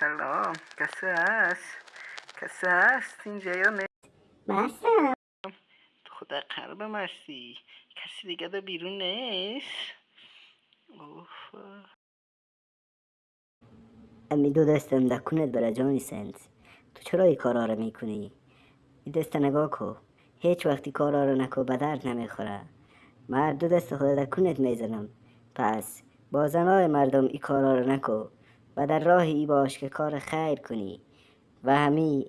سلام کسی هست کسی هست اینجا یا نه تو خدا قلبم هستی کسی دیگه ده بیرون نیست اوف امی دو دستم دکونت برا جانی سنت تو چرا این کارا رو می‌کنی؟ این دست نگاه کو هیچ وقتی کارا رو نکو به درد نمی‌خوره مرد دو دست خود دکونت می‌زنم پس با زنای مردم این کارا رو نکو و در راه ای باش که کار خیر کنی و همی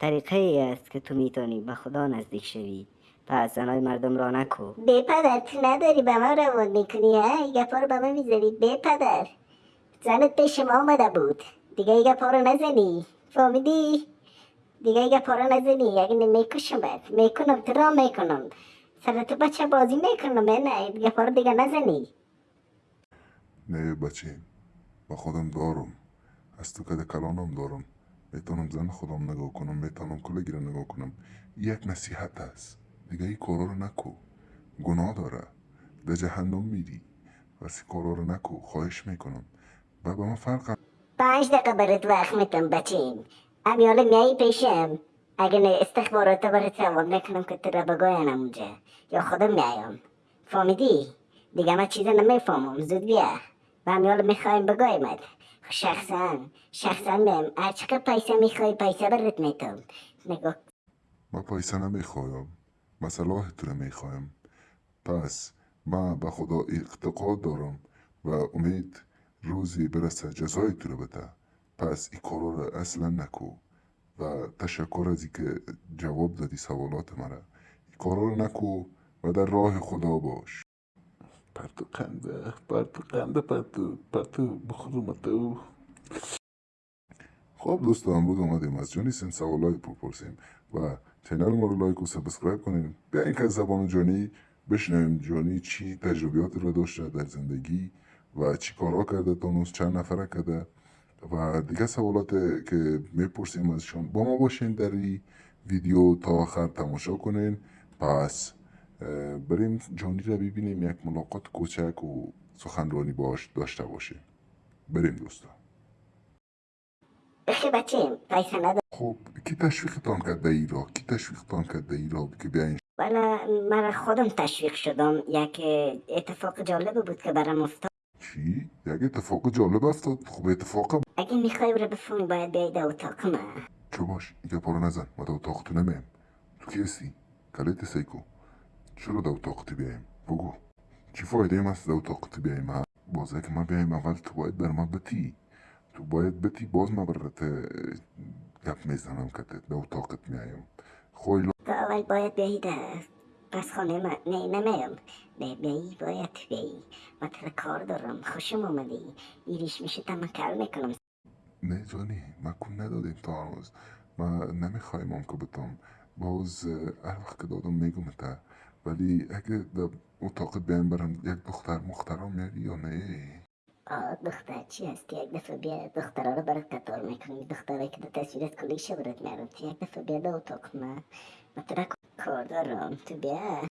طریقه ای است که تو می‌تونی به خدا نزدیک شوی پس زنای مردم را نکو. به پدر تو نداری به ما روان می‌کنی ها؟ این گپا رو به من می‌ذاری به پدر زنت پیش ما آمده بود. دیگه این گپا رو نزنی. فهمیدی؟ دیگه این گپا رو نزنی. اگه نمیکشمت می‌کنم تو را می‌کنم. سر تو بچه بازی می‌کنم نه؟ این گپا رو دیگه نزنی. نه بچه. با خودم دارم. از تو کده کلانم دارم. می‌تونم زن خودم نگاه کنم می‌تونم کلگی رو نگاه کنم. یک نصیحت است دیگه این کارا رو نکو. گناه داره. به جهنم میری. وسی کارا رو نکو. خواهش می‌کنم. و به من فرق پنج دقیقه برات وقت میتم بچین. امیال میایی پیشم. اگه نه استخبارات برات جواب نکنم که تو را بگوینم اونجا یا خودم میایم فهمیدی؟ دیگه من چیزا نمی‌فهمم. زود بیا. و امیال می‌خوایم بگویمت شخصا شخصا میم هر چقدر پیسه می‌خوای؟ پیسه برات میتم نگاه. من پیسه نمی‌خوایم مسئله تو می‌خوایم پس من به خدا اعتقاد دارم و امید روزی برسه جزای تو رو بده. پس این کارا رو اصلا نکو و تشکر از اینکه جواب دادی سوالات مرا این کارا رو نکو و در راه خدا باش. پرتو قنده پرتو قنده پرتو پرتو بخورم تو خب دوستان امروز اومدیم از جانی سن سوالای بپرسیم و چینل ما رو لایک و سابسکرایب کنیم بیاین که زبان جانی بشنویم جانی چی تجربیات رو داشته در زندگی و چی کارها کرده تا نوز چند نفره کرده و دیگه سوالات که می‌پرسیم ازشان با ما باشین در این ویدیو تا آخر تماشا کنین پس بریم جانی رو ببینیم یک ملاقات کوچک و سخنرانی باش داشته باشیم بریم دوستان. خب کی تشویقتان کرده ای را؟ کی تشویقتان کرده ای را؟ که بیاین. من خودم تشویق شدم. یک اتفاق جالب بود که برام افتاد. چی؟ یک اتفاق جالب افتاد؟ خب اتفاق اگه می‌خوای رو بفهمی باید بیای در اتاق من چه باش؟ اینجا پارو نزن. ما در اتاق تو نمیم تو کی هستی؟ کلیت سیکو. چرا در اتاق تو بیایم بگو. چی فایده ایم در اتاق تو بیایم ها؟ بازه که ما بیایم اول تو باید بر ما بتی. تو باید بتی باز ما برات گپ می‌زنم که در اتاقت میایم خوی تو اول باید بیایی پس خانه من نه نمیم به بیایی باید بیایی. من کار دارم. خوشم اومدی. ایریش میشه تمکل می‌کنم. نه جانی من کن ندادیم تا هنوز من نمی‌خوایم که بتام باز هر وقت که دادم میگم تا. ولی اگه در اتاق بیایم برم یک دختر مخترم میاری یا نه؟ آه دختر چی هستی یک دفعه بیا دخترها رو برات قطار می‌کنی؟ دختره که در تصویرت کلیشه برات میارم تو یک دفعه بیا در اتاق من من تر کار دارم. تو بیا.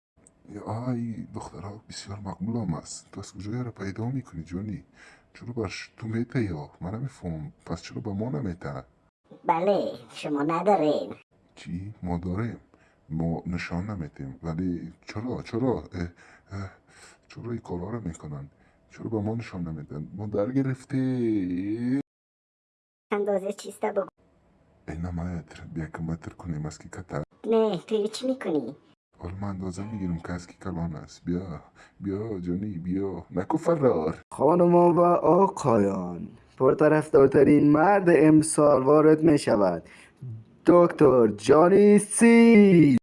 یا آی دخترها بسیار مقبول هم است. تو از کجا رو پیدا می‌کنی جانی چرا برش تو میته یا؟ من نمیفهم پس چرا به ما نمیته بله شما ندارین. چی؟ ما داریم. ما نشان نمیتیم ولی چرا؟ چرا؟ اه، اه، چرا این کارا رو می‌کنن؟ چرا به ما نشان نمیدن؟ ما در گرفته اندازه چیسته بگو اینا متر بیا که متر کنیم از کی کتر. نه توی چی می‌کنی؟ حالا ما اندازه می‌گیریم که از کی کلان است. بیا بیا جانی بیا. نکو فرار. خانمان و آقایان پرطرفدارترین مرد امسال وارد می Dr. Johnny C.